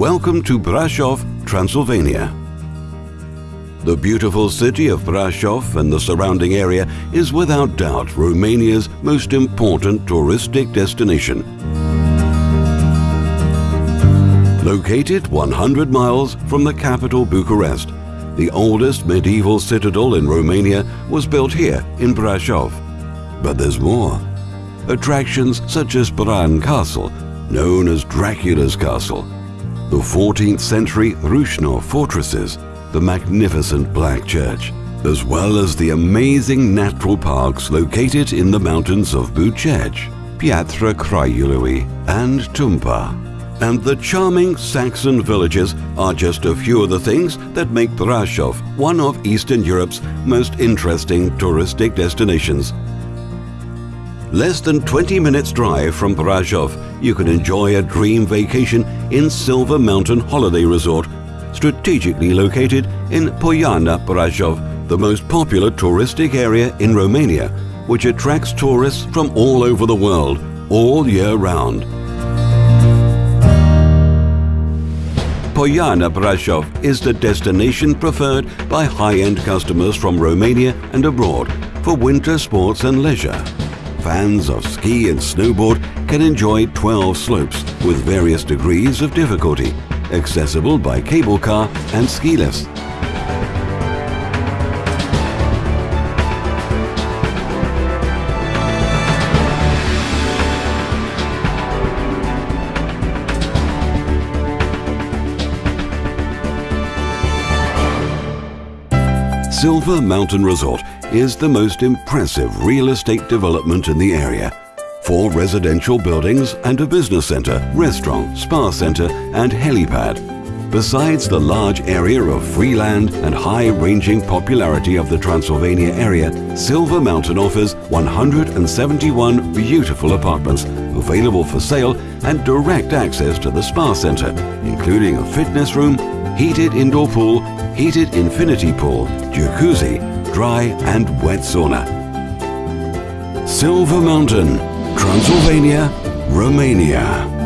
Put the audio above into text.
welcome to Brasov, Transylvania. The beautiful city of Brasov and the surrounding area is without doubt Romania's most important touristic destination. Located 100 miles from the capital Bucharest, the oldest medieval citadel in Romania was built here in Brasov. But there's more. Attractions such as Bran Castle, known as Dracula's Castle, the 14th century Rasnov fortresses, the magnificent Black Church, as well as the amazing natural parks located in the mountains of Bucegi, Piatra Craiului, and Tampa. And the charming Saxon villages are just a few of the things that make Brasov one of Eastern Europe's most interesting touristic destinations. Less than 20 minutes drive from Brasov, you can enjoy a dream vacation in Silver Mountain Holiday Resort strategically located in Poiana Brasov, the most popular touristic area in Romania, which attracts tourists from all over the world, all year round. Poiana Brasov is the destination preferred by high-end customers from Romania and abroad for winter sports and leisure. Fans of ski and snowboard can enjoy 12 slopes with various degrees of difficulty accessible by cable car and ski lifts. Silver Mountain Resort is the most impressive real estate development in the area four residential buildings and a business center, restaurant, spa center and helipad. Besides the large area of free land and high-ranging popularity of the Transylvania area, Silver Mountain offers 171 beautiful apartments available for sale and direct access to the spa center, including a fitness room, heated indoor pool, heated infinity pool, jacuzzi, dry and wet sauna. Silver Mountain, Transylvania, Romania.